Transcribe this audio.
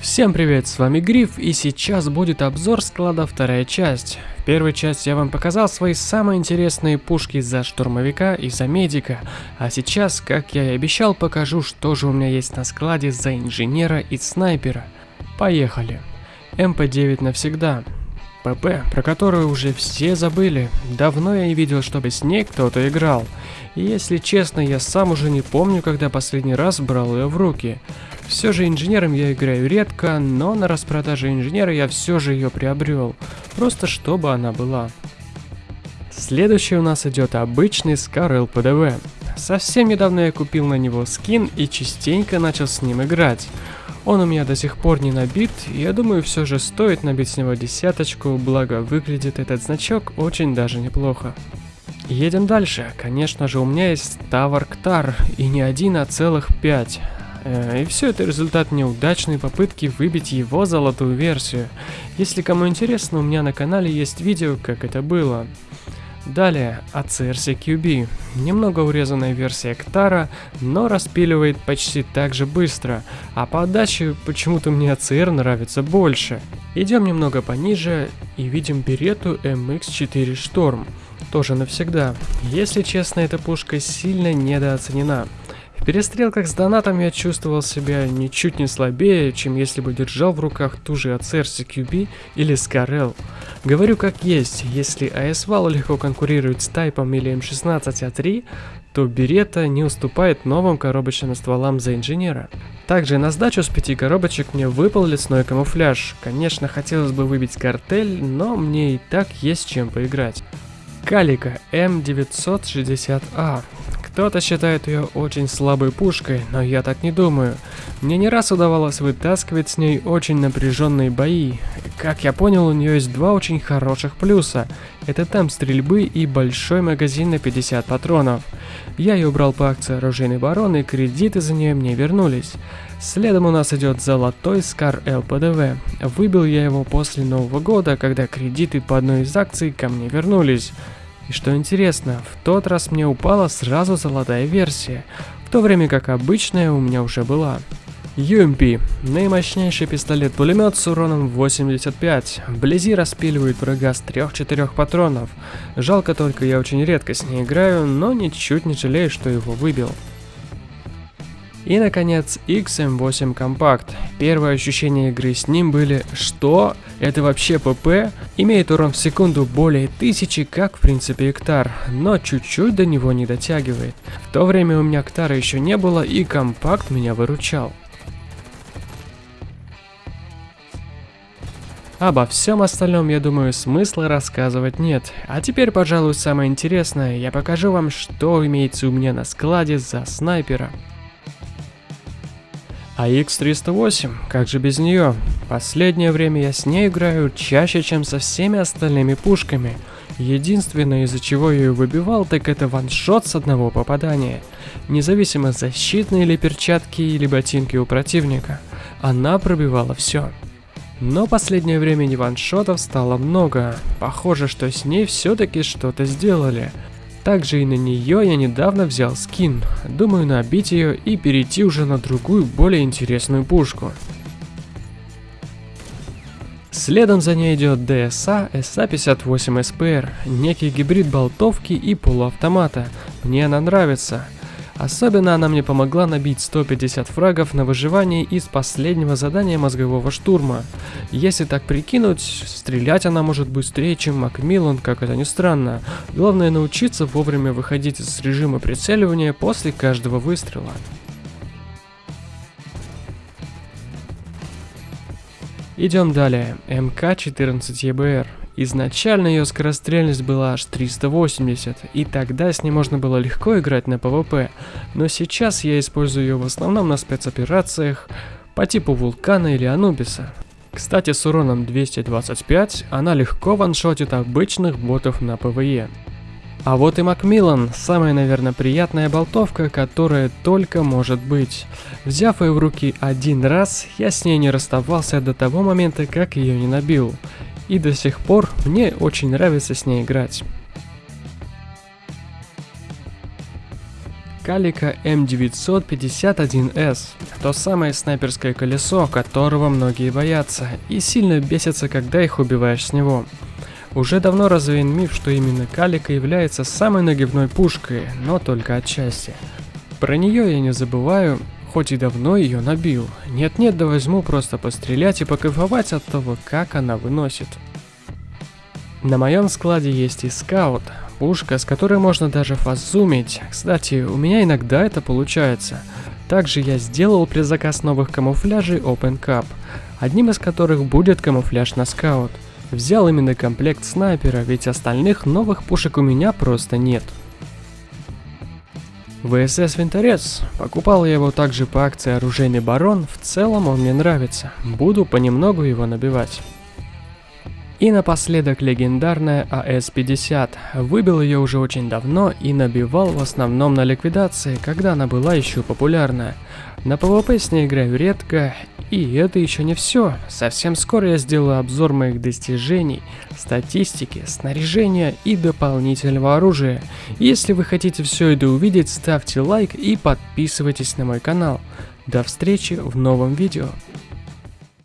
Всем привет, с вами Гриф, и сейчас будет обзор склада вторая часть. В первой части я вам показал свои самые интересные пушки за штурмовика и за медика, а сейчас, как я и обещал, покажу, что же у меня есть на складе за инженера и снайпера. Поехали. МП-9 навсегда. ПП, про которую уже все забыли. Давно я не видел, чтобы с ней кто-то играл. И если честно, я сам уже не помню, когда последний раз брал ее в руки. Все же инженером я играю редко, но на распродаже инженера я все же ее приобрел, просто чтобы она была. Следующий у нас идет обычный Scar LPDV. Совсем недавно я купил на него скин и частенько начал с ним играть. Он у меня до сих пор не набит, и я думаю все же стоит набить с него десяточку, благо выглядит этот значок очень даже неплохо. Едем дальше. Конечно же у меня есть Тавар Ктар, и не один, а целых пять. Э, и все это результат неудачной попытки выбить его золотую версию. Если кому интересно, у меня на канале есть видео, как это было. Далее, ACRC QB. Немного урезанная версия Ктара, но распиливает почти так же быстро, а по отдаче почему-то мне ACR нравится больше. Идем немного пониже и видим берету MX4 Storm. Тоже навсегда. Если честно, эта пушка сильно недооценена. Перестрелках с донатом я чувствовал себя ничуть не слабее, чем если бы держал в руках ту же ACR CQB или Scarel. Говорю как есть, если ASVAL легко конкурирует с Тайпом или М16А3, то Берета не уступает новым коробочным стволам за инженера. Также на сдачу с пяти коробочек мне выпал лесной камуфляж. Конечно, хотелось бы выбить картель, но мне и так есть чем поиграть. Калика М960А. Кто-то считает ее очень слабой пушкой, но я так не думаю. Мне не раз удавалось вытаскивать с ней очень напряженные бои. Как я понял, у нее есть два очень хороших плюса. Это темп стрельбы и большой магазин на 50 патронов. Я ее брал по акции оружейный барон и кредиты за нее мне вернулись. Следом у нас идет золотой Скар ЛПДВ. Выбил я его после Нового года, когда кредиты по одной из акций ко мне вернулись. И что интересно, в тот раз мне упала сразу золотая версия, в то время как обычная у меня уже была. UMP – наимощнейший пистолет-пулемет с уроном 85. Вблизи распиливает врага с 3-4 патронов. Жалко только я очень редко с ней играю, но ничуть не жалею, что его выбил. И, наконец, XM8 Compact. Первые ощущения игры с ним были «Что? Это вообще ПП?» Имеет урон в секунду более тысячи, как в принципе Эктар, но чуть-чуть до него не дотягивает. В то время у меня Эктара еще не было, и Компакт меня выручал. Обо всем остальном, я думаю, смысла рассказывать нет. А теперь, пожалуй, самое интересное, я покажу вам, что имеется у меня на складе за снайпера. А X308, как же без нее? Последнее время я с ней играю чаще, чем со всеми остальными пушками. Единственное, из-за чего я ее выбивал, так это ваншот с одного попадания. Независимо защитные ли перчатки или ботинки у противника, она пробивала все. Но последнее время ваншотов стало много. Похоже, что с ней все-таки что-то сделали. Также и на нее я недавно взял скин. Думаю набить ее и перейти уже на другую, более интересную пушку. Следом за ней идет DSA SA58 SPR, некий гибрид болтовки и полуавтомата. Мне она нравится. Особенно она мне помогла набить 150 фрагов на выживание из последнего задания мозгового штурма. Если так прикинуть, стрелять она может быстрее, чем Макмиллан, как это ни странно. Главное научиться вовремя выходить из режима прицеливания после каждого выстрела. Идем далее. Mk 14 EBR. Изначально ее скорострельность была аж 380, и тогда с ней можно было легко играть на ПВП, но сейчас я использую ее в основном на спецоперациях по типу Вулкана или Анубиса. Кстати, с уроном 225 она легко ваншотит обычных ботов на ПВЕ. А вот и Макмиллан, самая, наверное, приятная болтовка, которая только может быть. Взяв ее в руки один раз, я с ней не расставался до того момента, как ее не набил и до сих пор мне очень нравится с ней играть. Калика М951С. То самое снайперское колесо, которого многие боятся, и сильно бесятся, когда их убиваешь с него. Уже давно развеян миф, что именно Калика является самой нагибной пушкой, но только отчасти. Про нее я не забываю, хоть и давно ее набил. Нет-нет, да возьму просто пострелять и покайфовать от того, как она выносит. На моем складе есть и скаут, пушка, с которой можно даже фазумить. Кстати, у меня иногда это получается. Также я сделал предзаказ новых камуфляжей Open Cup, одним из которых будет камуфляж на скаут. Взял именно комплект снайпера, ведь остальных новых пушек у меня просто нет. ВСС Винторез. Покупал я его также по акции Оружейный Барон, в целом он мне нравится. Буду понемногу его набивать. И напоследок легендарная АС-50. Выбил ее уже очень давно и набивал в основном на ликвидации, когда она была еще популярна. На PvP с ней играю редко, и это еще не все. Совсем скоро я сделаю обзор моих достижений, статистики, снаряжения и дополнительного оружия. Если вы хотите все это увидеть, ставьте лайк и подписывайтесь на мой канал. До встречи в новом видео.